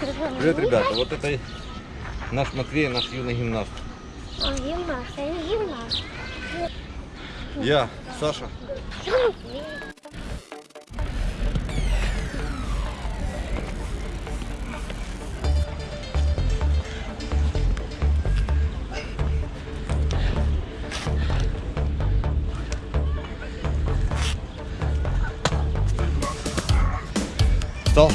Привет, ребята. Вот это наш Матвей, наш юный гимнаст. Он гимнаст, я не гимнаст. Я, Саша. Встал?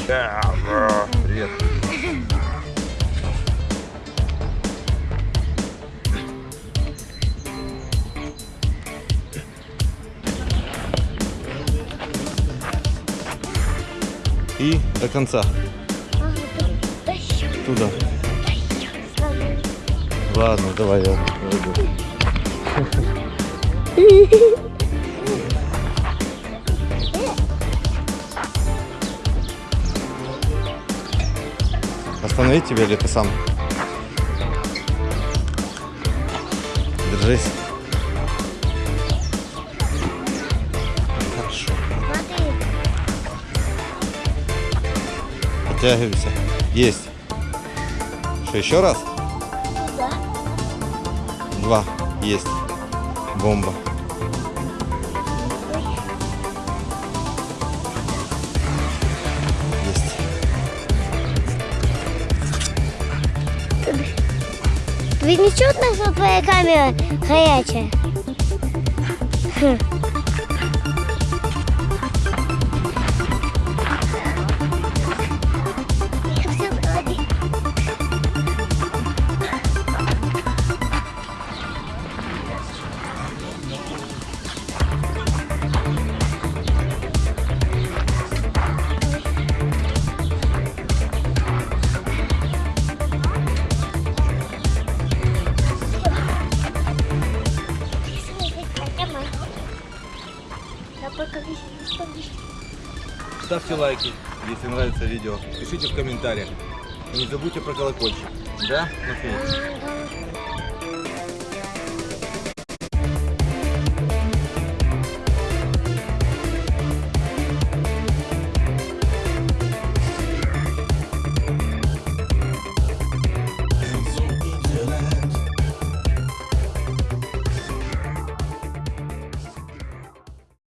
И до конца. Туда. Ладно, давай я пойду. Остановить тебя или ты сам? Держись. Подтягивайся. Есть. Что, еще раз? туда. Два. Есть. Бомба. Есть. Ведь не что твоя камера горячая? Хм. Ставьте лайки, если нравится видео. Пишите в комментариях. И не забудьте про колокольчик. Да, Матвей?